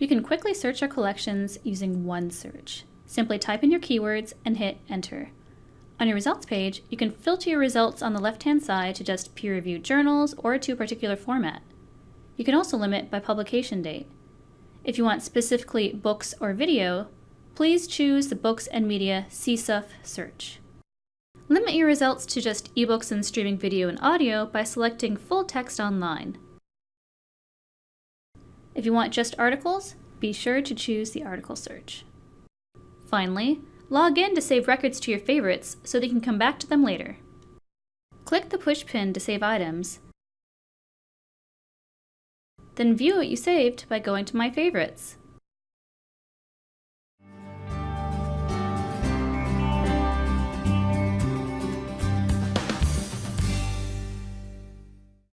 You can quickly search our collections using OneSearch. Simply type in your keywords and hit enter. On your results page, you can filter your results on the left-hand side to just peer-reviewed journals or to a particular format. You can also limit by publication date. If you want specifically books or video, please choose the Books and Media CSUF search. Limit your results to just ebooks and streaming video and audio by selecting Full Text Online. If you want just articles, be sure to choose the article search. Finally, log in to save records to your favorites so they can come back to them later. Click the push pin to save items, then view what you saved by going to My Favorites.